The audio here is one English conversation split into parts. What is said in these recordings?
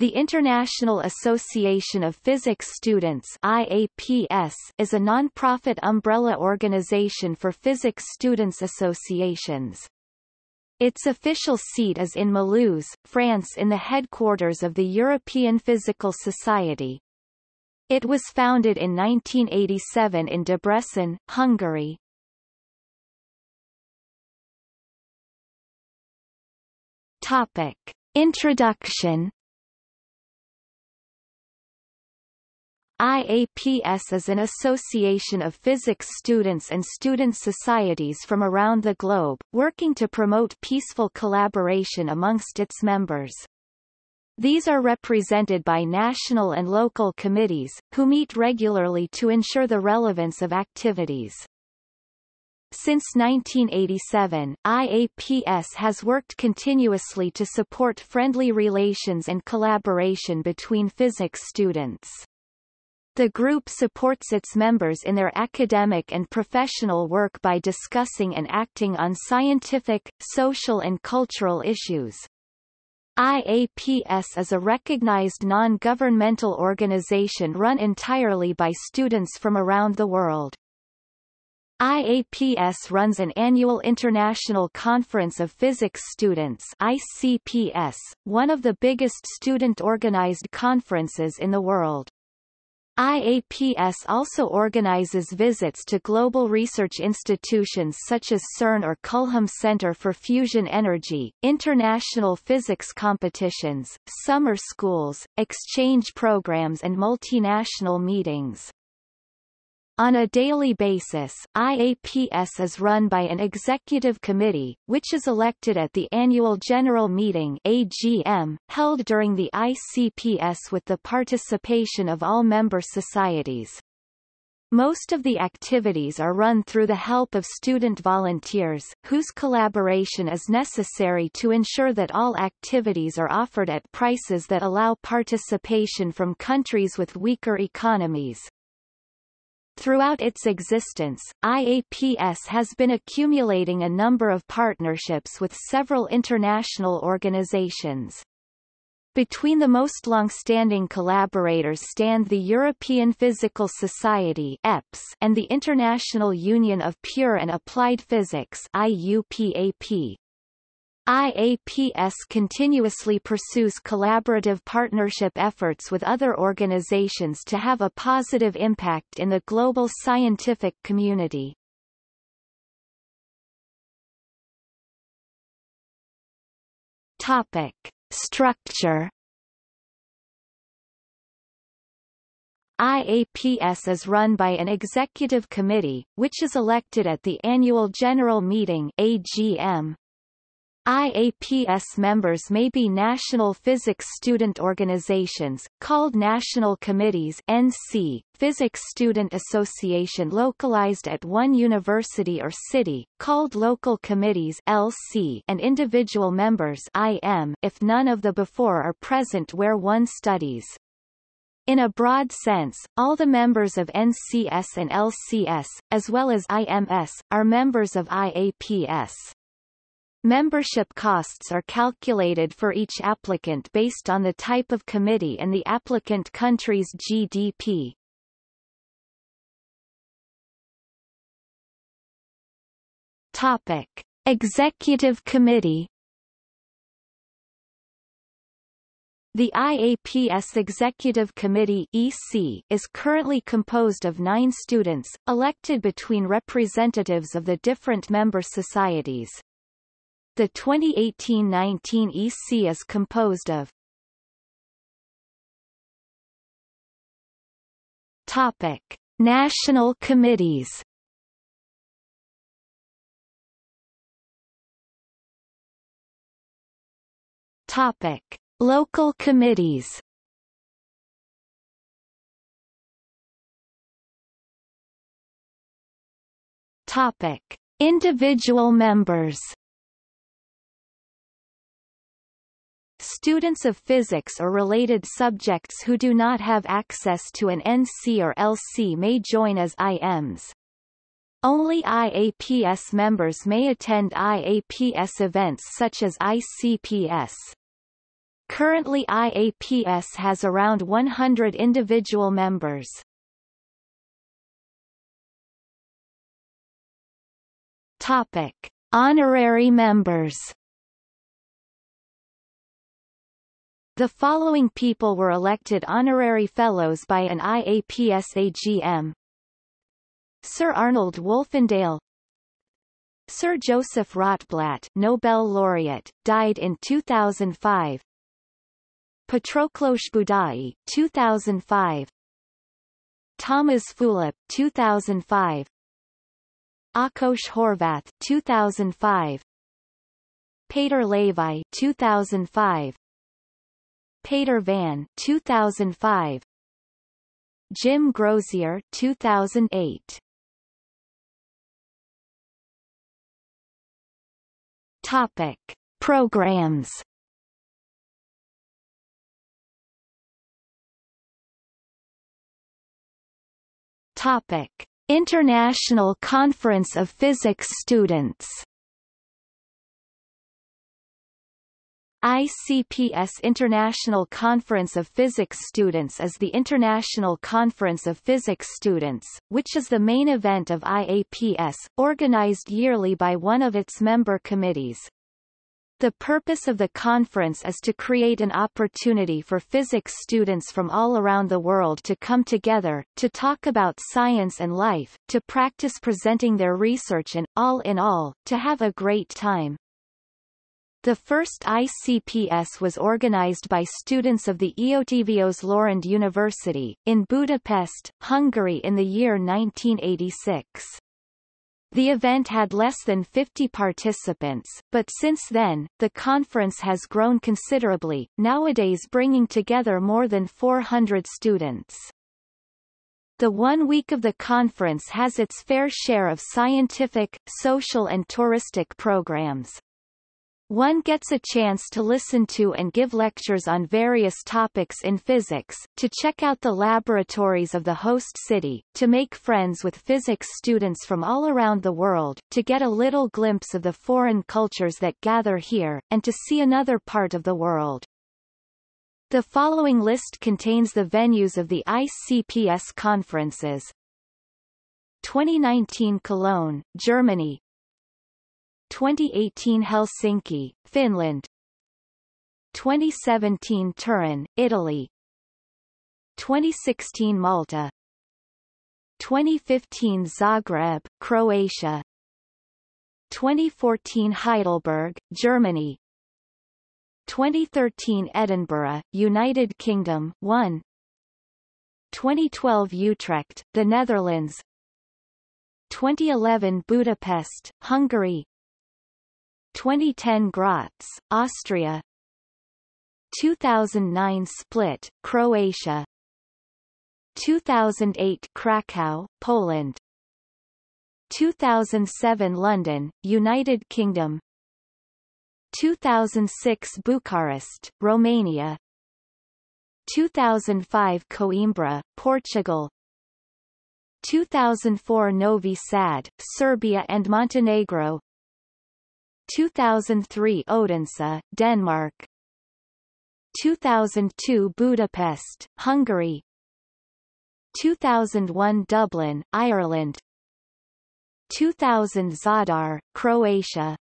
The International Association of Physics Students IAPS is a non-profit umbrella organization for physics students associations. Its official seat is in Mulhouse, France in the headquarters of the European Physical Society. It was founded in 1987 in Debrecen, Hungary. Topic. Introduction IAPS is an association of physics students and student societies from around the globe, working to promote peaceful collaboration amongst its members. These are represented by national and local committees, who meet regularly to ensure the relevance of activities. Since 1987, IAPS has worked continuously to support friendly relations and collaboration between physics students. The group supports its members in their academic and professional work by discussing and acting on scientific, social and cultural issues. IAPS is a recognized non-governmental organization run entirely by students from around the world. IAPS runs an annual International Conference of Physics Students ICPS, one of the biggest student-organized conferences in the world. IAPS also organizes visits to global research institutions such as CERN or Culham Center for Fusion Energy, international physics competitions, summer schools, exchange programs and multinational meetings. On a daily basis, IAPS is run by an executive committee, which is elected at the annual general meeting AGM, held during the ICPS with the participation of all member societies. Most of the activities are run through the help of student volunteers, whose collaboration is necessary to ensure that all activities are offered at prices that allow participation from countries with weaker economies. Throughout its existence, IAPS has been accumulating a number of partnerships with several international organizations. Between the most long-standing collaborators stand the European Physical Society EPS and the International Union of Pure and Applied Physics IUPAP. IAPS continuously pursues collaborative partnership efforts with other organizations to have a positive impact in the global scientific community. Topic. Structure IAPS is run by an executive committee, which is elected at the annual general meeting AGM. IAPS members may be national physics student organizations, called national committees NC, physics student association localized at one university or city, called local committees LC, and individual members IM if none of the before are present where one studies. In a broad sense, all the members of NCS and LCS, as well as IMS, are members of IAPS. Membership costs are calculated for each applicant based on the type of committee and the applicant country's GDP. Topic. Executive Committee The IAPS Executive Committee EC is currently composed of nine students, elected between representatives of the different member societies. The 2018-19 EC is composed of Topic: National committees. Topic: Local committees. Topic: Individual members. Students of physics or related subjects who do not have access to an NC or LC may join as IMs. Only IAPS members may attend IAPS events such as ICPS. Currently IAPS has around 100 individual members. Topic. Honorary members The following people were elected honorary fellows by an IAPS AGM. Sir Arnold Wolfendale Sir Joseph Rotblat Nobel laureate, died in 2005 Patroklos Budai 2005 Thomas Fulop 2005 Akos Horvath 2005 Peter Levi 2005 Peter Van 2005 Jim Grozier 2008 Topic. Programs. Topic. International Conference of Physics Students ICPS International Conference of Physics Students is the International Conference of Physics Students, which is the main event of IAPS, organized yearly by one of its member committees. The purpose of the conference is to create an opportunity for physics students from all around the world to come together, to talk about science and life, to practice presenting their research and, all in all, to have a great time. The first ICPS was organized by students of the Eötvös Loránd University, in Budapest, Hungary in the year 1986. The event had less than 50 participants, but since then, the conference has grown considerably, nowadays bringing together more than 400 students. The one week of the conference has its fair share of scientific, social and touristic programs. One gets a chance to listen to and give lectures on various topics in physics, to check out the laboratories of the host city, to make friends with physics students from all around the world, to get a little glimpse of the foreign cultures that gather here, and to see another part of the world. The following list contains the venues of the ICPS conferences. 2019 Cologne, Germany 2018 Helsinki, Finland. 2017 Turin, Italy. 2016 Malta. 2015 Zagreb, Croatia. 2014 Heidelberg, Germany. 2013 Edinburgh, United Kingdom 1 2012 Utrecht, the Netherlands. 2011 Budapest, Hungary 2010 Graz, Austria. 2009 Split, Croatia. 2008 Krakow, Poland. 2007 London, United Kingdom. 2006 Bucharest, Romania. 2005 Coimbra, Portugal. 2004 Novi Sad, Serbia and Montenegro 2003 Odense, Denmark. 2002 Budapest, Hungary. 2001 Dublin, Ireland. 2000 Zadar, Croatia.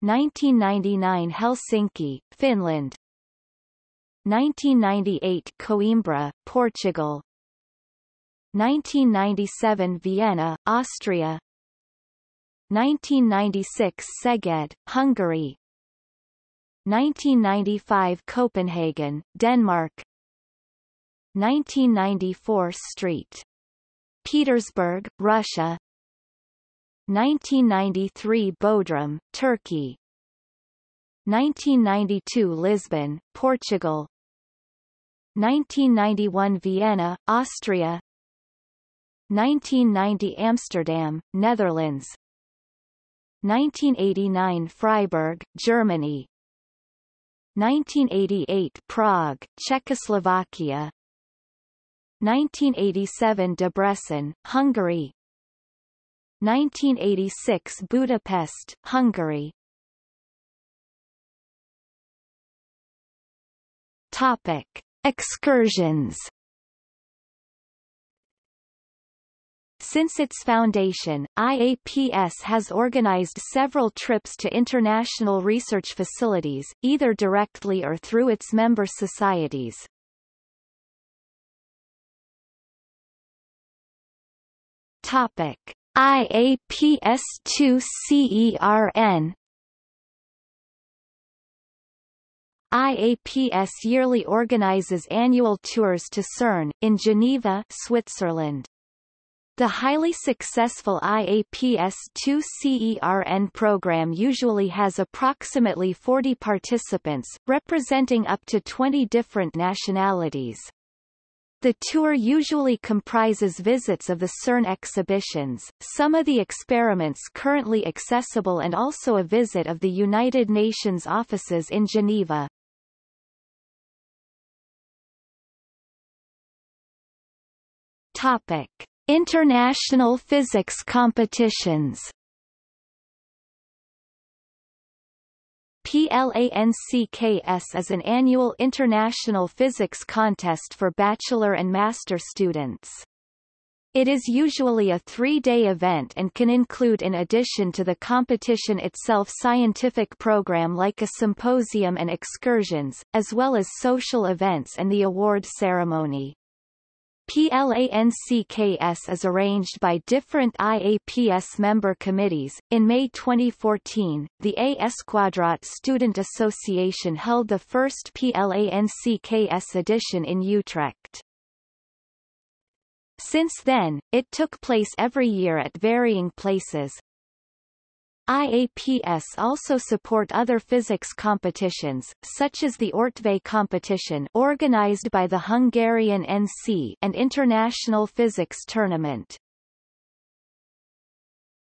1999 Helsinki, Finland. 1998 Coimbra, Portugal. 1997 Vienna, Austria 1996 Szeged, Hungary. 1995 Copenhagen, Denmark. 1994 St. Petersburg, Russia. 1993 Bodrum, Turkey. 1992 Lisbon, Portugal. 1991 Vienna, Austria. 1990 Amsterdam, Netherlands 1989 Freiburg, Germany. 1988 Prague, Czechoslovakia. 1987 Debrecen, Hungary. 1986 Budapest, Hungary. Topic. Excursions Since its foundation, IAPS has organized several trips to international research facilities, either directly or through its member societies. Topic: IAPS2CERN IAPS yearly organizes annual tours to CERN, in Geneva, Switzerland. The highly successful IAPS-2CERN program usually has approximately 40 participants, representing up to 20 different nationalities. The tour usually comprises visits of the CERN exhibitions, some of the experiments currently accessible and also a visit of the United Nations offices in Geneva. Topic. International physics competitions PLANCKS is an annual international physics contest for bachelor and master students. It is usually a three-day event and can include in addition to the competition itself scientific program like a symposium and excursions, as well as social events and the award ceremony. PLANCKS is arranged by different IAPS member committees. In May 2014, the A Eskwadraat Student Association held the first PLANCKS edition in Utrecht. Since then, it took place every year at varying places, IAPS also support other physics competitions, such as the Ortvay competition organized by the Hungarian NC and International Physics Tournament.